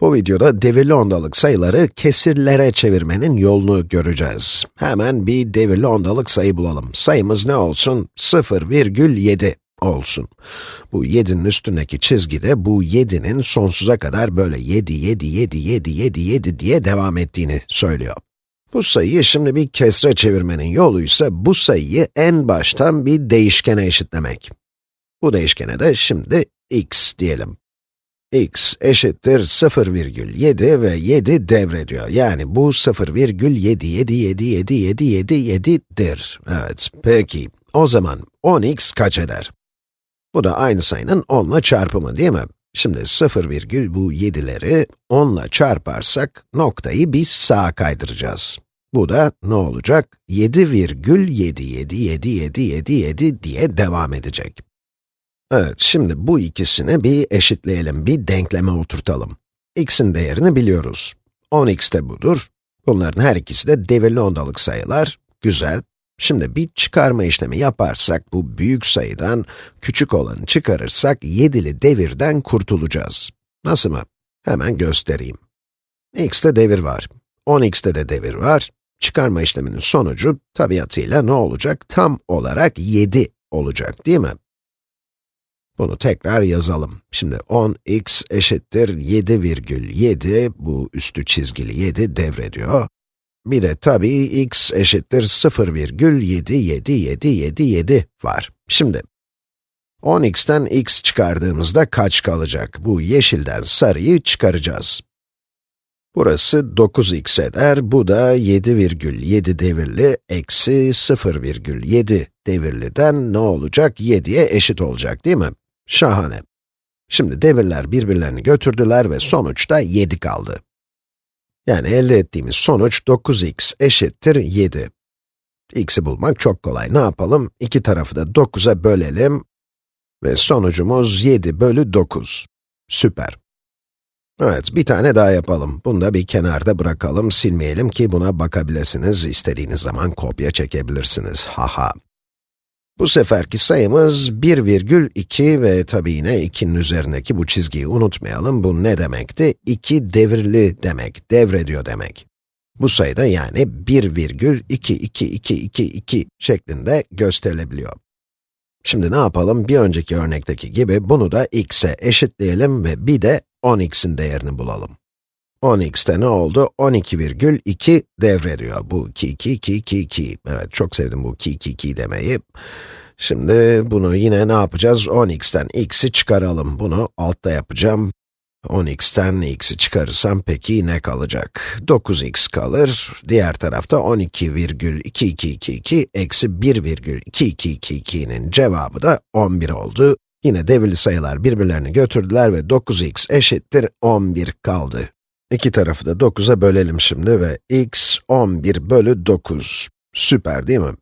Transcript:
Bu videoda devirli ondalık sayıları kesirlere çevirmenin yolunu göreceğiz. Hemen bir devirli ondalık sayı bulalım. Sayımız ne olsun? 0,7 olsun. Bu 7'nin üstündeki çizgide bu 7'nin sonsuza kadar böyle 7, 7, 7, 7, 7, 7 diye devam ettiğini söylüyor. Bu sayıyı şimdi bir kesre çevirmenin yolu ise bu sayıyı en baştan bir değişkene eşitlemek. Bu değişkene de şimdi x diyelim x eşittir 0,7 ve 7 devrediyor. Yani bu 0,7777777dir. Evet, peki. O zaman 10x kaç eder? Bu da aynı sayının 10 ile çarpımı değil mi? Şimdi 0, virgül bu 7'leri 10 ile çarparsak noktayı biz sağa kaydıracağız. Bu da ne olacak? 7,7777777 diye devam edecek. Evet, şimdi bu ikisini bir eşitleyelim, bir denkleme oturtalım. x'in değerini biliyoruz. 10x de budur. Bunların her ikisi de devirli ondalık sayılar. Güzel. Şimdi bir çıkarma işlemi yaparsak, bu büyük sayıdan küçük olanı çıkarırsak, 7'li devirden kurtulacağız. Nasıl mı? Hemen göstereyim. x'te devir var. 10x'te de devir var. Çıkarma işleminin sonucu, tabiatıyla ne olacak? Tam olarak 7 olacak, değil mi? Bunu tekrar yazalım. Şimdi 10x eşittir 7,7, bu üstü çizgili 7 devrediyor. Bir de tabii x eşittir 0,77777 var. Şimdi, 10x'ten x çıkardığımızda kaç kalacak? Bu yeşilden sarıyı çıkaracağız. Burası 9x eder, bu da 7,7 devirli eksi 0,7 devirliden ne olacak? 7'ye eşit olacak değil mi? Şahane. Şimdi devirler birbirlerini götürdüler ve sonuçta 7 kaldı. Yani elde ettiğimiz sonuç 9x eşittir 7. x'i bulmak çok kolay. Ne yapalım? İki tarafı da 9'a bölelim ve sonucumuz 7 bölü 9. Süper. Evet, bir tane daha yapalım. Bunu da bir kenarda bırakalım, silmeyelim ki buna bakabilirsiniz. İstediğiniz zaman kopya çekebilirsiniz. Haha. Bu seferki sayımız 1,2 ve tabi yine 2'nin üzerindeki bu çizgiyi unutmayalım. Bu ne demekti? 2 devirli demek, devrediyor demek. Bu sayıda yani 1,2222 şeklinde gösterilebiliyor. Şimdi ne yapalım? Bir önceki örnekteki gibi bunu da x'e eşitleyelim ve bir de 10x'in değerini bulalım. 10x'te ne oldu? 12,2 devrediyor. Bu 2, 2, 2, 2, 2. Evet, çok sevdim bu 2, 2, 2 demeyi. Şimdi bunu yine ne yapacağız? 10x'ten x'i çıkaralım. Bunu altta yapacağım. 10x'ten x'i çıkarırsam peki ne kalacak? 9x kalır. Diğer tarafta 12,2222 eksi 1,2222'nin cevabı da 11 oldu. Yine devirli sayılar birbirlerini götürdüler ve 9x eşittir 11 kaldı. İki tarafı da 9'a bölelim şimdi ve x 11 bölü 9. Süper değil mi?